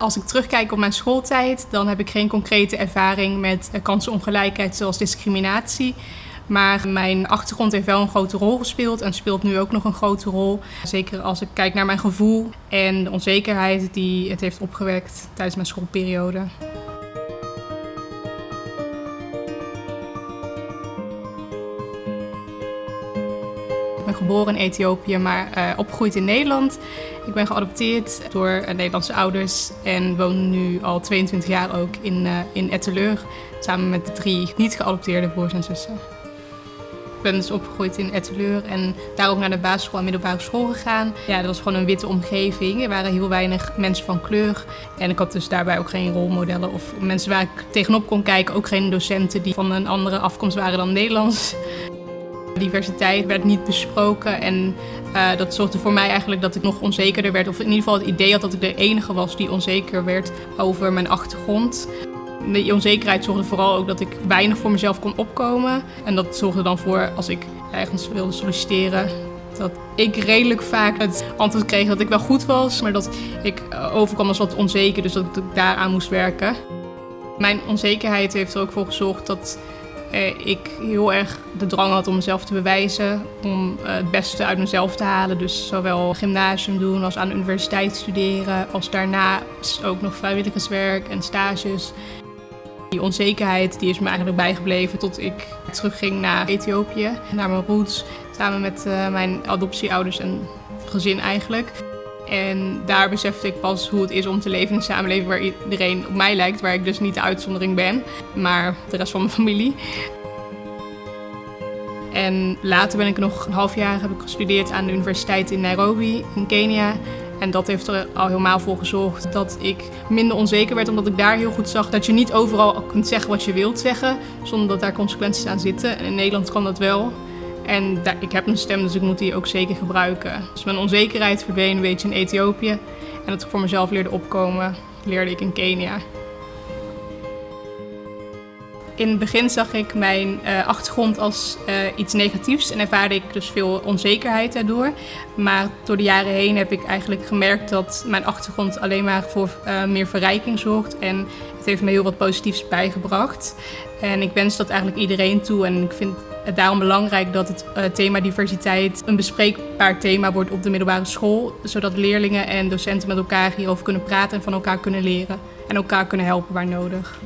Als ik terugkijk op mijn schooltijd, dan heb ik geen concrete ervaring met kansenongelijkheid zoals discriminatie. Maar mijn achtergrond heeft wel een grote rol gespeeld en speelt nu ook nog een grote rol. Zeker als ik kijk naar mijn gevoel en de onzekerheid die het heeft opgewekt tijdens mijn schoolperiode. Ben geboren in Ethiopië, maar uh, opgegroeid in Nederland. Ik ben geadopteerd door uh, Nederlandse ouders en woon nu al 22 jaar ook in, uh, in Etteleur. Samen met drie niet geadopteerde broers en zussen. Ik ben dus opgegroeid in Etteleur en daar ook naar de basisschool en middelbare school gegaan. Ja, dat was gewoon een witte omgeving. Er waren heel weinig mensen van kleur. En ik had dus daarbij ook geen rolmodellen of mensen waar ik tegenop kon kijken. Ook geen docenten die van een andere afkomst waren dan Nederlands. Diversiteit werd niet besproken en uh, dat zorgde voor mij eigenlijk dat ik nog onzekerder werd. Of in ieder geval het idee had dat ik de enige was die onzeker werd over mijn achtergrond. De onzekerheid zorgde vooral ook dat ik weinig voor mezelf kon opkomen. En dat zorgde dan voor, als ik ergens wilde solliciteren, dat ik redelijk vaak het antwoord kreeg dat ik wel goed was, maar dat ik overkwam als wat onzeker, dus dat ik daaraan moest werken. Mijn onzekerheid heeft er ook voor gezorgd dat ik heel erg de drang had om mezelf te bewijzen, om het beste uit mezelf te halen. Dus zowel gymnasium doen als aan de universiteit studeren, als daarna ook nog vrijwilligerswerk en stages. Die onzekerheid die is me eigenlijk bijgebleven tot ik terugging naar Ethiopië, naar mijn roots, samen met uh, mijn adoptieouders en gezin eigenlijk. En daar besefte ik pas hoe het is om te leven in een samenleving waar iedereen op mij lijkt, waar ik dus niet de uitzondering ben, maar de rest van mijn familie. En later ben ik nog een half jaar heb ik gestudeerd aan de universiteit in Nairobi in Kenia. En dat heeft er al helemaal voor gezorgd dat ik minder onzeker werd, omdat ik daar heel goed zag dat je niet overal kunt zeggen wat je wilt zeggen, zonder dat daar consequenties aan zitten. En in Nederland kan dat wel. En ik heb een stem, dus ik moet die ook zeker gebruiken. Dus mijn onzekerheid verdween een beetje in Ethiopië. En dat ik voor mezelf leerde opkomen, leerde ik in Kenia. In het begin zag ik mijn uh, achtergrond als uh, iets negatiefs en ervaarde ik dus veel onzekerheid daardoor. Maar door de jaren heen heb ik eigenlijk gemerkt dat mijn achtergrond alleen maar voor uh, meer verrijking zorgt. En het heeft me heel wat positiefs bijgebracht. En ik wens dat eigenlijk iedereen toe. En ik vind het daarom belangrijk dat het thema diversiteit een bespreekbaar thema wordt op de middelbare school. Zodat leerlingen en docenten met elkaar hierover kunnen praten en van elkaar kunnen leren. En elkaar kunnen helpen waar nodig.